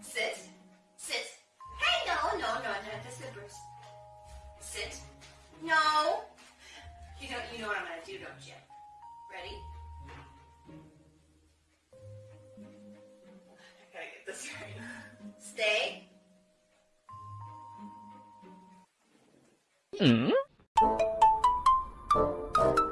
Sit. Sit. Hey, no, no, no, no, the slippers. Sit. No. You don't, you know what I'm going to do, don't you? Ready? I gotta get this right. Stay. Mm. -hmm.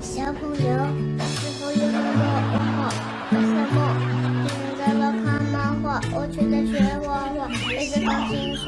小朋友，是否一个个噩梦？为什么别人在看漫画，我却在学画画？为什么辛苦？